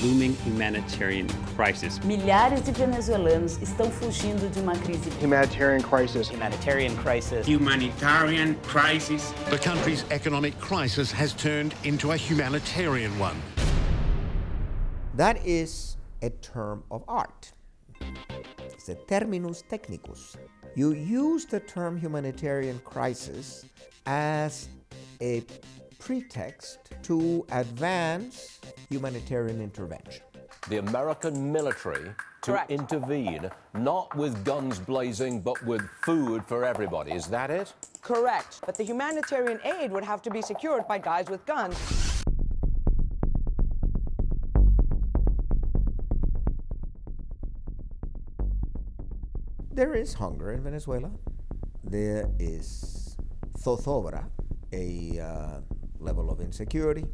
growing humanitarian crisis. Milhares de venezuelanos estão fugindo de uma crise. Humanitarian crisis. Humanitarian crisis. Humanitarian crisis. The country's economic crisis has turned into a humanitarian one. That is a term of art. It's a terminus technicus. You use the term humanitarian crisis as a pretext to advance humanitarian intervention. The American military to Correct. intervene, not with guns blazing, but with food for everybody. Is that it? Correct. But the humanitarian aid would have to be secured by guys with guns. There is hunger in Venezuela. There is zozobra, a uh, level of insecurity.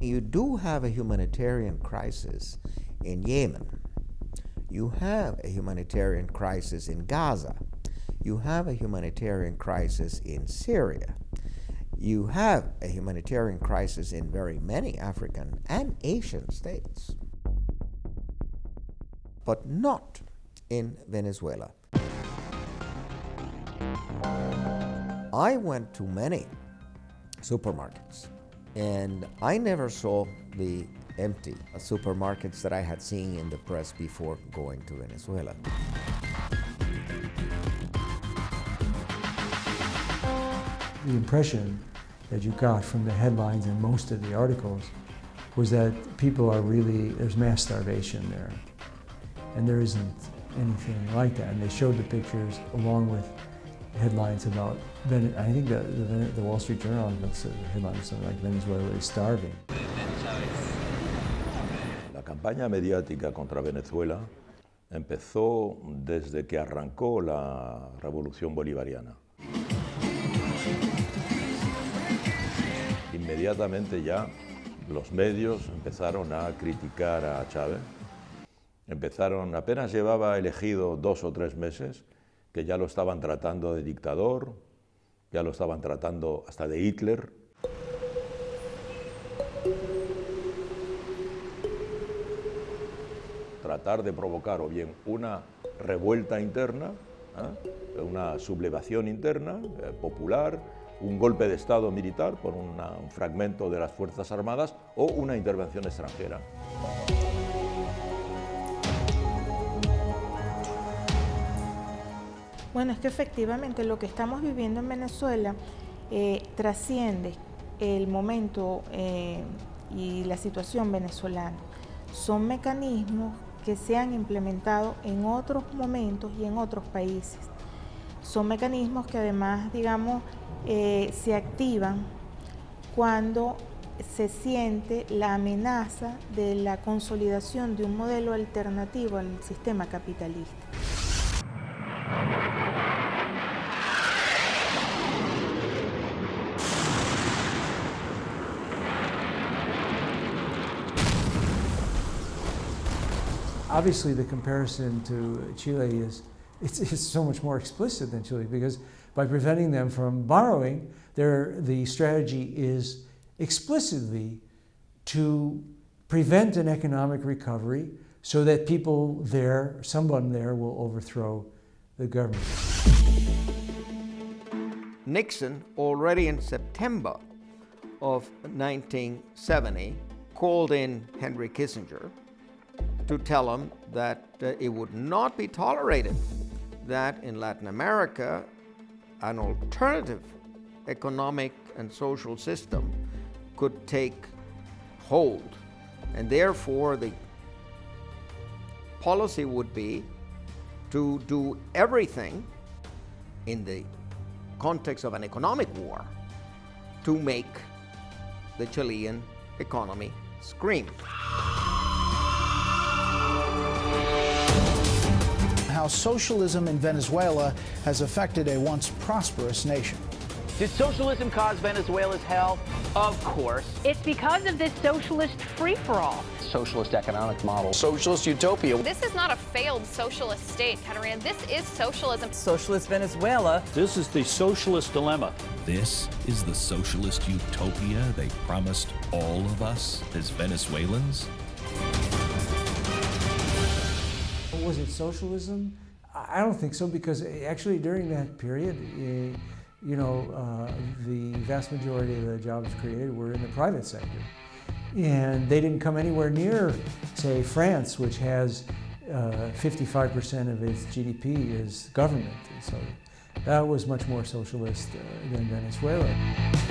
You do have a humanitarian crisis in Yemen. You have a humanitarian crisis in Gaza. You have a humanitarian crisis in Syria. You have a humanitarian crisis in very many African and Asian states, but not in Venezuela. I went to many supermarkets and I never saw the empty uh, supermarkets that I had seen in the press before going to Venezuela. The impression that you got from the headlines and most of the articles was that people are really, there's mass starvation there. And there isn't anything like that. And they showed the pictures along with headlines about, I think the, the, the Wall Street Journal has a headline something like Venezuela is starving. La campaña mediática contra Venezuela empezó desde que arrancó la revolución bolivariana. Inmediatamente ya los medios empezaron a criticar a Chávez. Empezaron, apenas llevaba elegido dos o tres meses, que ya lo estaban tratando de dictador, ya lo estaban tratando hasta de Hitler. tratar de provocar o bien una revuelta interna, ¿eh? una sublevación interna eh, popular, un golpe de Estado militar por un fragmento de las Fuerzas Armadas o una intervención extranjera. Bueno, es que efectivamente lo que estamos viviendo en Venezuela eh, trasciende el momento eh, y la situación venezolana. Son mecanismos que se han implementado en otros momentos y en otros países. Son mecanismos que además, digamos, eh, se activan cuando se siente la amenaza de la consolidación de un modelo alternativo al sistema capitalista. Obviously, the comparison to Chile is it's, it's so much more explicit than Chile because by preventing them from borrowing, the strategy is explicitly to prevent an economic recovery so that people there, someone there, will overthrow the government. Nixon, already in September of 1970, called in Henry Kissinger to tell him that uh, it would not be tolerated that in Latin America an alternative economic and social system could take hold. And therefore, the policy would be to do everything in the context of an economic war to make the Chilean economy scream. How socialism in Venezuela has affected a once prosperous nation. Did socialism cause Venezuela's hell? Of course. It's because of this socialist free-for-all. socialist economic model. Socialist utopia. This is not a failed socialist state, Katarina. This is socialism. Socialist Venezuela. This is the socialist dilemma. This is the socialist utopia they promised all of us as Venezuelans? Was it socialism? I don't think so because actually during that period, eh, you know, uh, the vast majority of the jobs created were in the private sector. And they didn't come anywhere near, say, France, which has 55% uh, of its GDP is government. So that was much more socialist uh, than Venezuela.